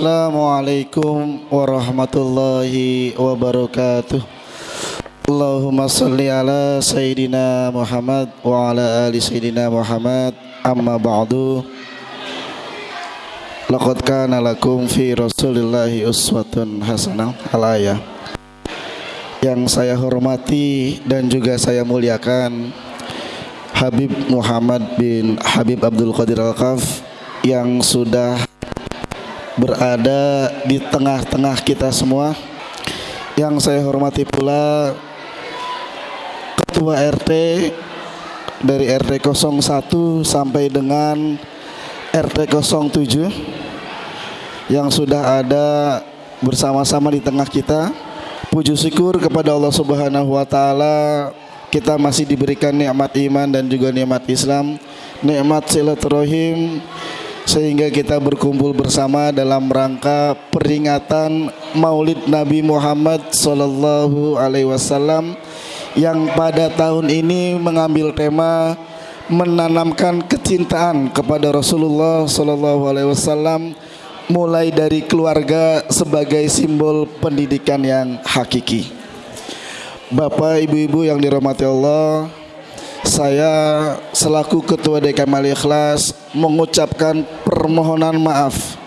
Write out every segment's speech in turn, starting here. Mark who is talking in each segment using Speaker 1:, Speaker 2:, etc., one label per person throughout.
Speaker 1: Assalamualaikum warahmatullahi wabarakatuh. Allahumma salli ala Sayyidina Muhammad wa ala ali Sayyidina Muhammad. Amma ba'du. Laqad kana lakum fi rasulillahi uswatun hasanah. Al Yang saya hormati dan juga saya muliakan Habib Muhammad bin Habib Abdul Qadir Al-Qaf yang sudah berada di tengah-tengah kita semua. Yang saya hormati pula Ketua RT dari RT 01 sampai dengan RT 07 yang sudah ada bersama-sama di tengah kita. Puji syukur kepada Allah Subhanahu wa taala kita masih diberikan nikmat iman dan juga nikmat Islam. Nikmat silaturahim sehingga kita berkumpul bersama dalam rangka peringatan Maulid Nabi Muhammad sallallahu alaihi wasallam yang pada tahun ini mengambil tema menanamkan kecintaan kepada Rasulullah sallallahu alaihi wasallam mulai dari keluarga sebagai simbol pendidikan yang hakiki. Bapak, Ibu-ibu yang dirahmati Allah, saya selaku Ketua DKM Al Ikhlas mengucapkan permohonan maaf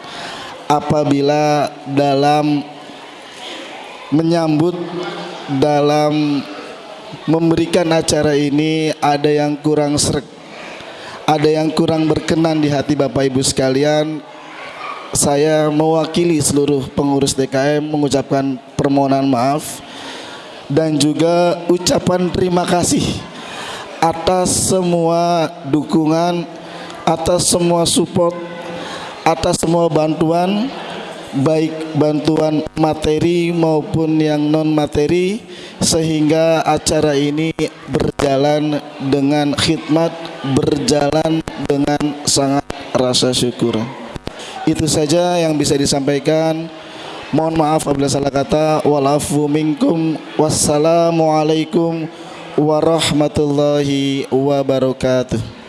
Speaker 1: apabila dalam menyambut dalam memberikan acara ini ada yang kurang serak ada yang kurang berkenan di hati Bapak Ibu sekalian. Saya mewakili seluruh pengurus DKM mengucapkan permohonan maaf dan juga ucapan terima kasih atas semua dukungan, atas semua support, atas semua bantuan baik bantuan materi maupun yang non materi sehingga acara ini berjalan dengan khidmat, berjalan dengan sangat rasa syukur. Itu saja yang bisa disampaikan. Mohon maaf apabila salah kata. Walafu minkum. Wassalamualaikum warahmatullahi wabarakatuh.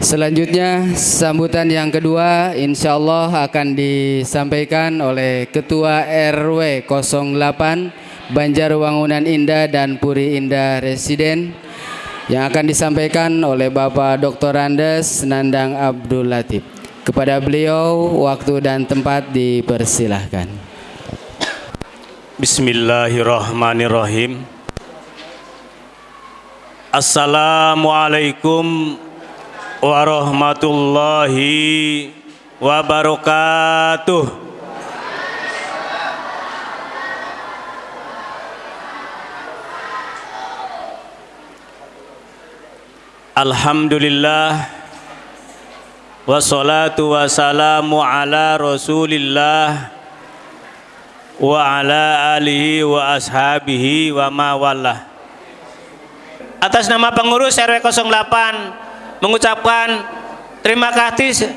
Speaker 2: Selanjutnya sambutan yang kedua insya Allah akan disampaikan oleh Ketua RW 08 Banjarwangunan Indah dan Puri Indah Residen yang akan disampaikan oleh Bapak Dr. Andes Nandang Abdul Latif. Kepada beliau waktu dan tempat dipersilahkan.
Speaker 3: Bismillahirrahmanirrahim. Assalamualaikum warahmatullahi wabarakatuh. Alhamdulillah wassalatu wassalamu ala rasulillah wa ala alihi wa ashabihi wa mawallah atas nama pengurus RW 08 mengucapkan terima kasih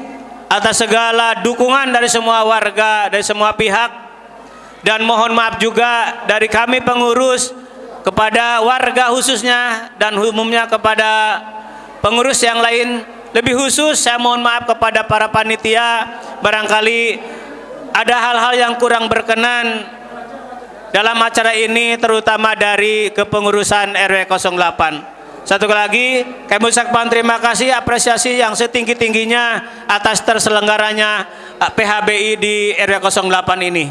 Speaker 3: atas segala dukungan dari semua warga dari semua pihak dan mohon maaf juga dari kami pengurus kepada warga khususnya dan umumnya kepada pengurus yang lain lebih khusus saya mohon maaf kepada para panitia barangkali ada hal-hal yang kurang berkenan dalam acara ini terutama dari kepengurusan RW 08. Satu lagi, kami ucapkan terima kasih apresiasi yang setinggi-tingginya atas terselenggaranya eh, PHBI di RW 08 ini.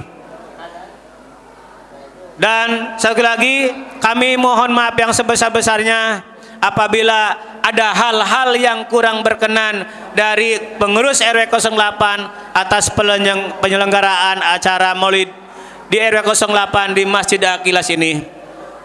Speaker 3: Dan satu lagi, kami mohon maaf yang sebesar-besarnya apabila ada hal-hal yang kurang berkenan dari pengurus RW 08 atas penyelenggaraan acara Maulid di RW 08 di Masjid Akilas ini.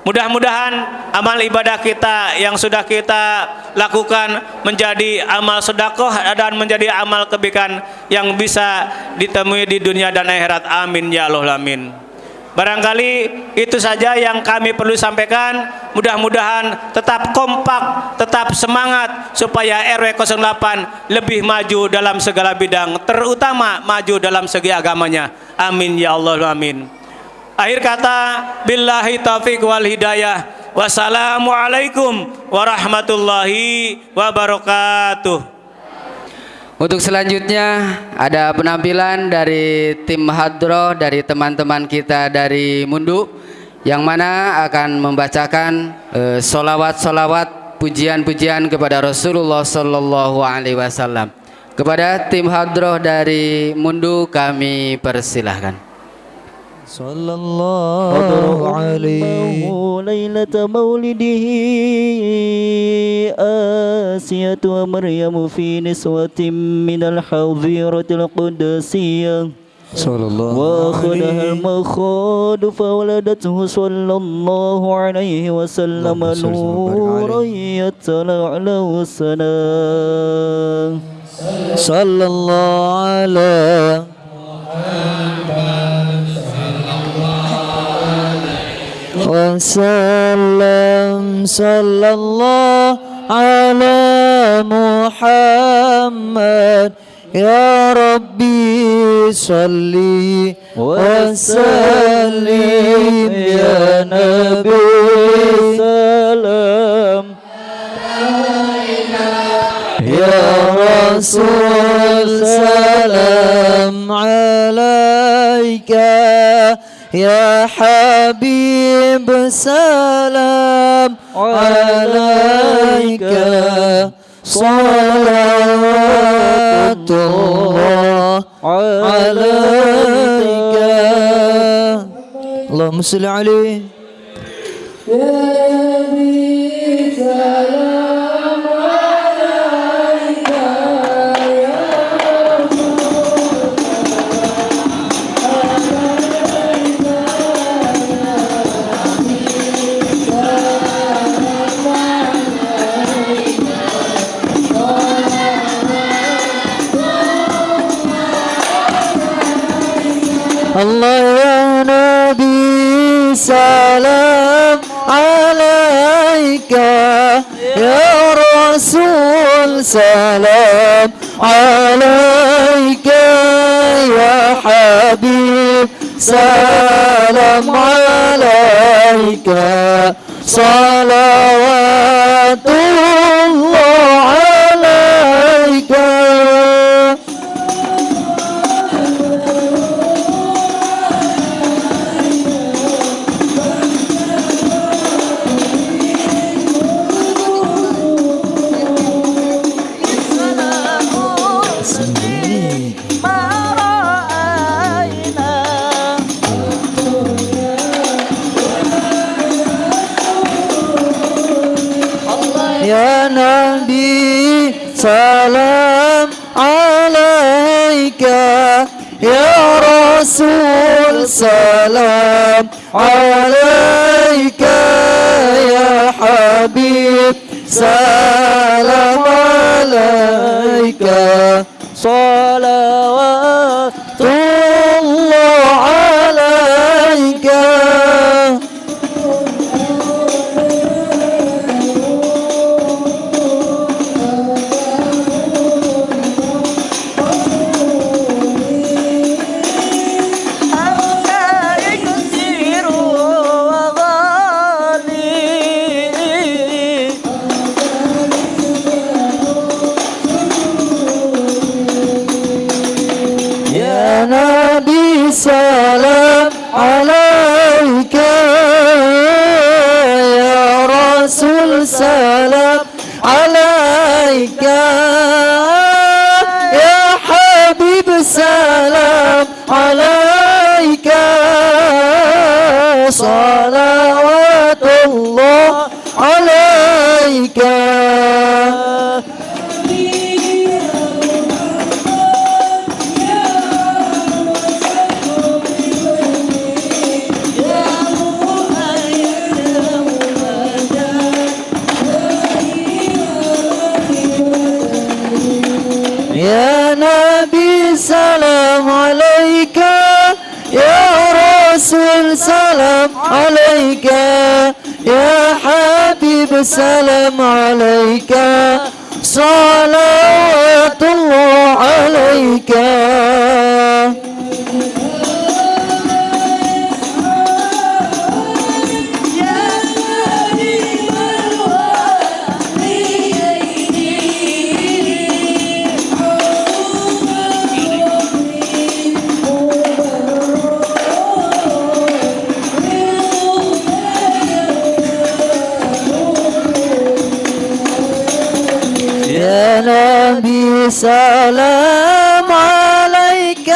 Speaker 3: Mudah-mudahan amal ibadah kita yang sudah kita lakukan menjadi amal sedekah dan menjadi amal kebaikan yang bisa ditemui di dunia dan akhirat. Amin ya Allah amin. Barangkali itu saja yang kami perlu sampaikan. Mudah-mudahan tetap kompak, tetap semangat supaya RW 08 lebih maju dalam segala bidang, terutama maju dalam segi agamanya. Amin ya Allah amin. Akhir kata, billahi taufiq wal hidayah. Wassalamualaikum warahmatullahi wabarakatuh.
Speaker 2: Untuk selanjutnya ada penampilan dari tim hadroh dari teman-teman kita dari Mundu yang mana akan membacakan eh, solawat-solawat pujian-pujian kepada Rasulullah Sallallahu Alaihi Wasallam. Kepada tim hadroh dari Mundu kami persilahkan.
Speaker 4: صلى الله عليه ليلة مولده آسية ومريم في نسوة من الحظيرة القدسية.
Speaker 5: صلى الله
Speaker 4: وأخذها المخاض فولدته صلى الله عليه وسلم نورا
Speaker 5: عليه.
Speaker 4: يتلألأ السلام
Speaker 5: صلى الله على وسلم صلى الله على محمد. يا ربي صلي وسلم يا نبي
Speaker 4: سلام.
Speaker 5: يا رسول سلام عليك يا حبيب سلام عليك صلوات الله عليك. اللهم صل عليه. حبيب سلام عليك صلوات حبيب سلام عليك. صلوات الله عليك. سلام عليك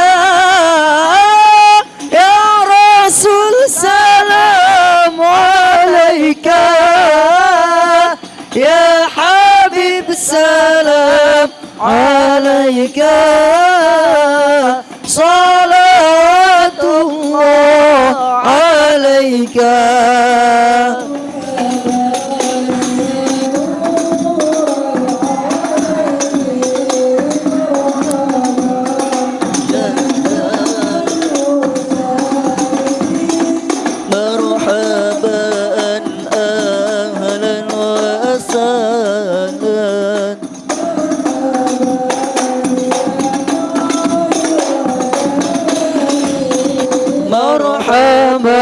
Speaker 5: يا رسول سلام عليك يا حبيب سلام عليك. صلوات الله عليك.
Speaker 4: وسهلا
Speaker 5: مرحبا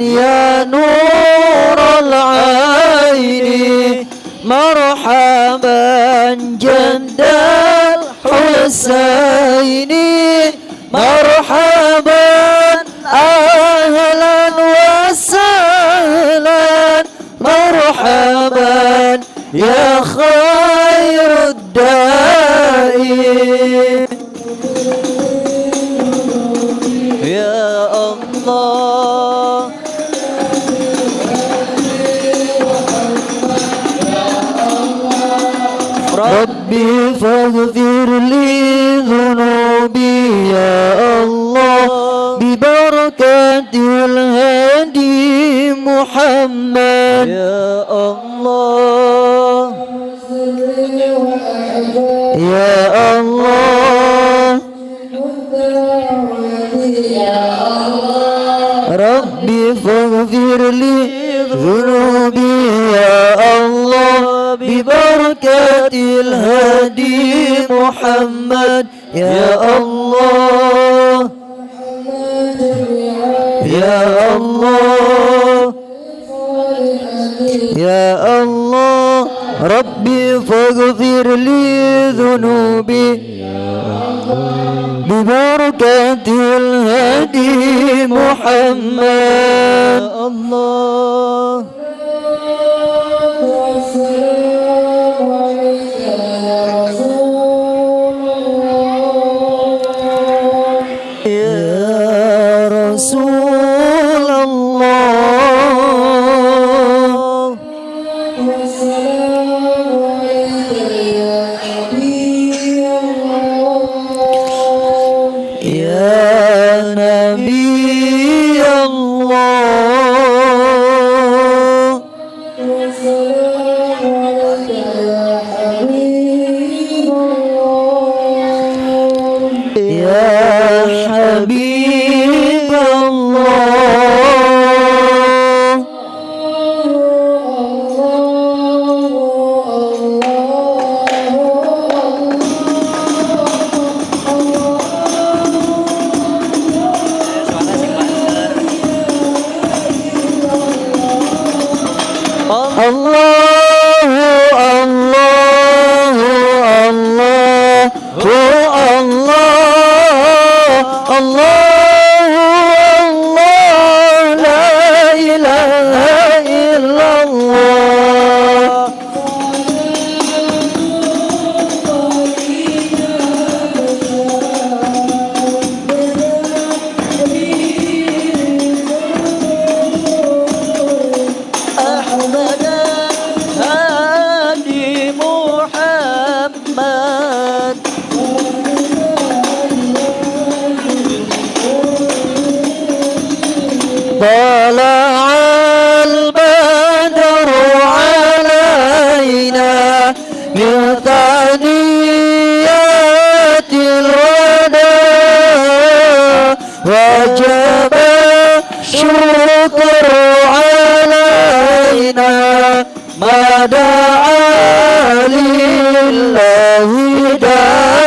Speaker 5: يا نور العين. مرحبا جد الحسين. ربي فاغفر لي ذنوبي يا الله. ببركة الهادي محمد.
Speaker 4: يا الله.
Speaker 5: يا الله. ربي فاغفر لي ذنوبي الهادي محمد يا الله. يا الله. يا الله. ربي فاغفر لي ذنوبي. ببركة الهادي محمد.
Speaker 4: يا الله.
Speaker 5: وجب الشكر علينا ما دعا لله داع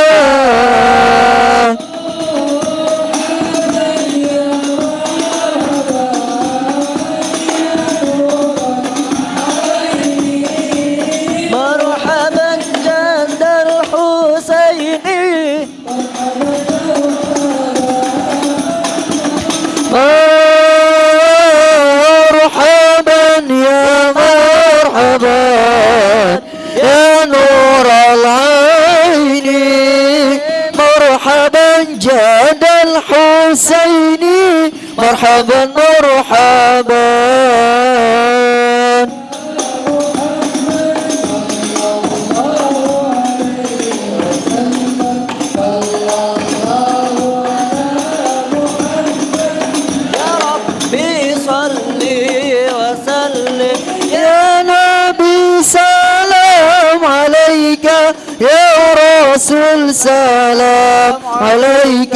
Speaker 4: مرحبا
Speaker 5: مرحبا. يا
Speaker 4: ربي صلي وسلم.
Speaker 5: يا نبي سلام عليك يا رسول سلام عليك.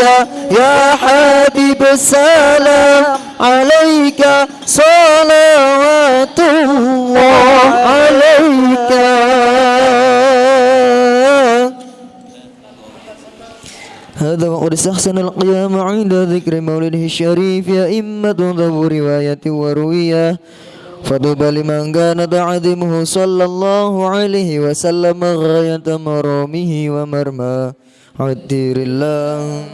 Speaker 5: يا حبيب سلام عليك صلوات الله عليك. هذا وقد استحسن القيام عند ذكر مولده الشريف أئمة ذو رواية وروية. فطوبى لمن كان تعظيمه صلى الله عليه وسلم غاية مرامه ومرمى عدير الله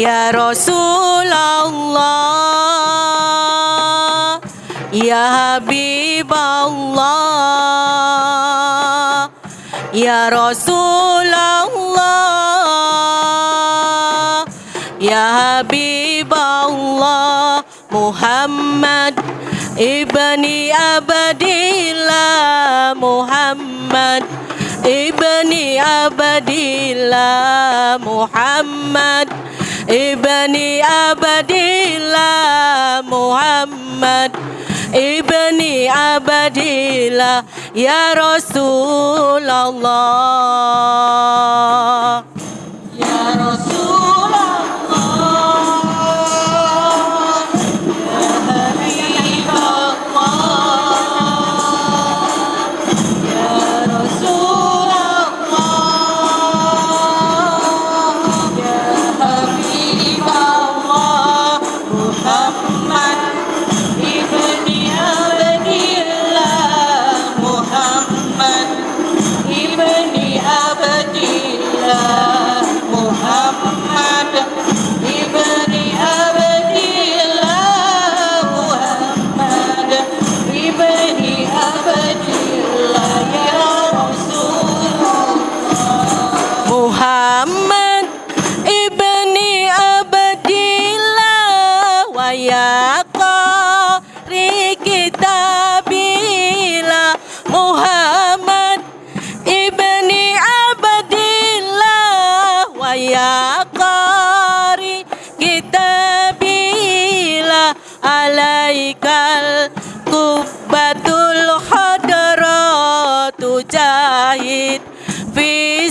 Speaker 6: Ya Rasulullah Ya Habiballah Ya Rasulullah Ya Habiballah Muhammad Ibni Abdillah Muhammad Ibni Abdillah Muhammad Ibni Abdillah Muhammad. Ibni Abdillah Ya Rasulullah qari kitabillah Muhammad ibni Abdillah wa ya qari. Kitabillah alaikal kubbatul hadratu jahid. Fi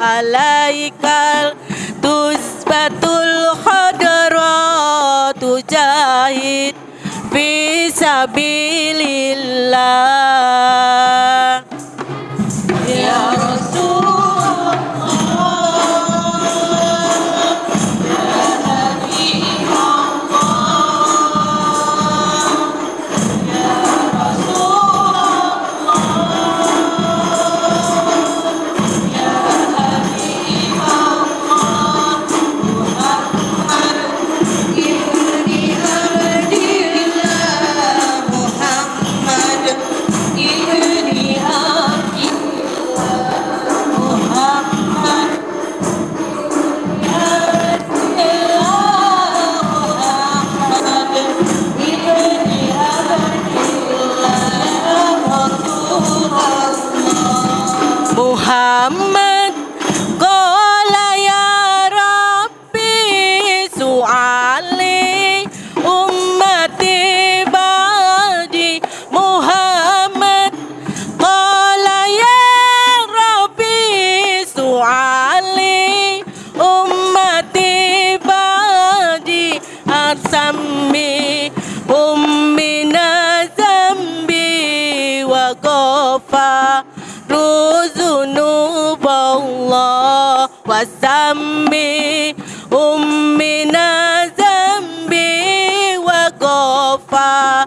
Speaker 6: alaikal tuzbatul hadratu jahid fi sabilillah ya sami ummina zambi wa qafa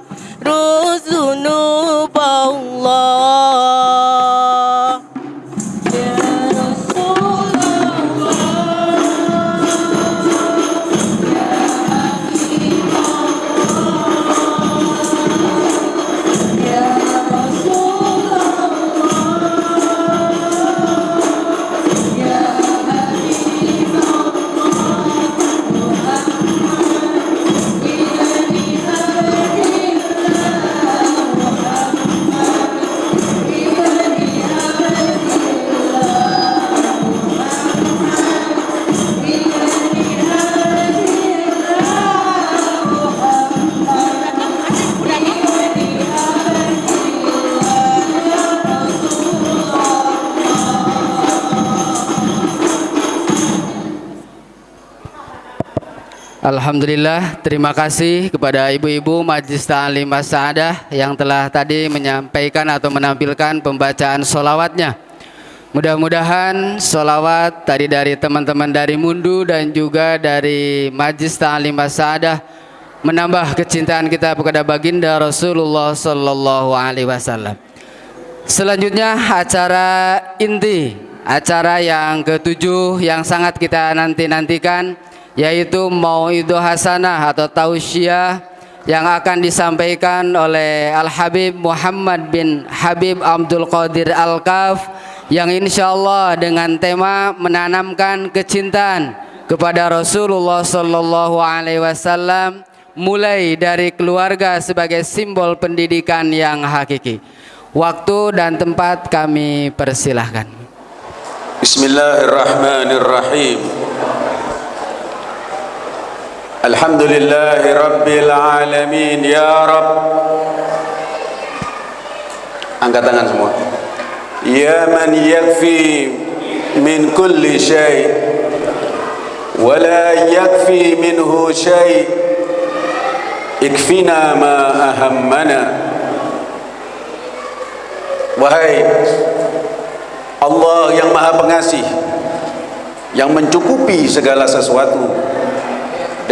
Speaker 2: Alhamdulillah, terima kasih kepada ibu-ibu Majlis Ta'lim Sa'adah yang telah tadi menyampaikan atau menampilkan pembacaan solawatnya. Mudah-mudahan solawat tadi dari teman-teman dari Mundu dan juga dari Majlis Ta'lim Sa'adah menambah kecintaan kita kepada baginda Rasulullah Sallallahu Alaihi Wasallam. Selanjutnya acara inti, acara yang ketujuh yang sangat kita nanti-nantikan yaitu Mau'idu Hasanah atau Tausiah yang akan disampaikan oleh Al-Habib Muhammad bin Habib Abdul Qadir Al-Kaf yang insya Allah dengan tema menanamkan kecintaan kepada Rasulullah Sallallahu Alaihi Wasallam mulai dari keluarga sebagai simbol pendidikan yang hakiki. Waktu dan tempat kami persilahkan.
Speaker 7: Bismillahirrahmanirrahim. الحمد لله رب العالمين يا رب angkat tangan semua ya man yakfi min kulli shay ولا يكفي منه شيء اكفنا ما أهمنا wahai Allah yang maha pengasih yang mencukupi segala sesuatu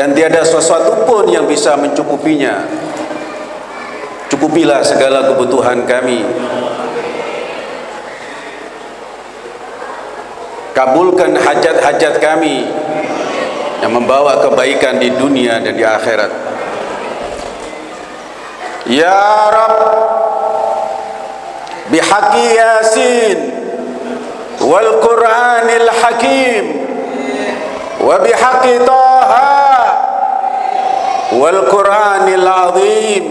Speaker 7: dan tiada sesuatu pun yang bisa mencukupinya. Cukupilah segala kebutuhan kami. Kabulkan hajat-hajat kami yang membawa kebaikan di dunia dan di akhirat. Ya Rab bihaqi Yasin wal Qur'anil Hakim wa bihaqi والقرآن العظيم.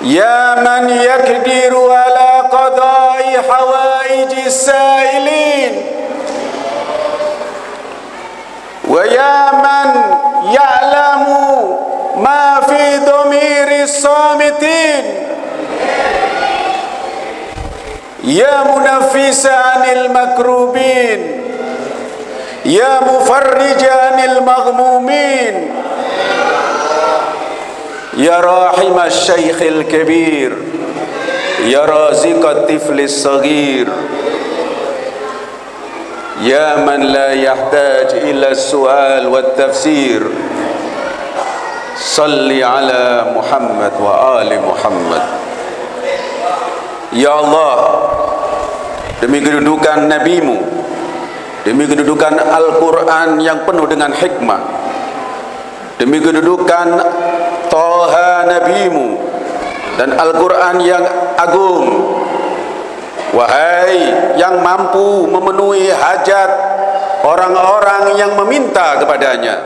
Speaker 7: يا من يقدر على قضاء حوائج السائلين. ويا من يعلم ما في ضمير الصامتين. يا منفس عن المكروبين. يا مفرج عن المغمومين يا راحم الشيخ الكبير يا رازق الطفل الصغير يا من لا يحتاج إلى السؤال والتفسير صل على محمد وآل محمد يا الله demi kedudukan nabimu demi kedudukan Al-Quran yang penuh dengan hikmah. Demi kedudukan Toha Nabimu dan Al-Quran yang agung. Wahai yang mampu memenuhi hajat orang-orang yang meminta kepadanya.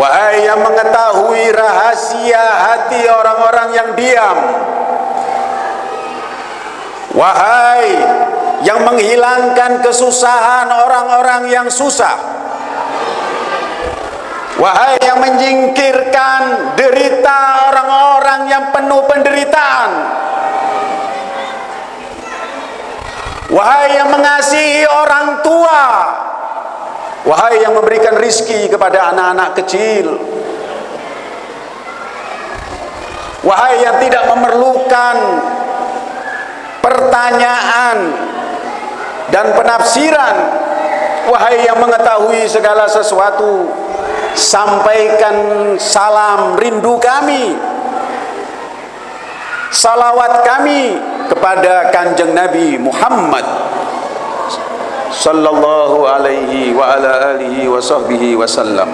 Speaker 7: Wahai yang mengetahui rahasia hati orang-orang yang diam. Wahai yang menghilangkan kesusahan orang-orang yang susah. Wahai yang menyingkirkan derita orang-orang yang penuh penderitaan. Wahai yang mengasihi orang tua. Wahai yang memberikan rizki kepada anak-anak kecil. Wahai yang tidak memerlukan pertanyaan dan penafsiran. Wahai yang mengetahui segala sesuatu sampaikan salam rindu kami salawat kami kepada kanjeng Nabi Muhammad sallallahu alaihi wa ala alihi wa sahbihi wasallam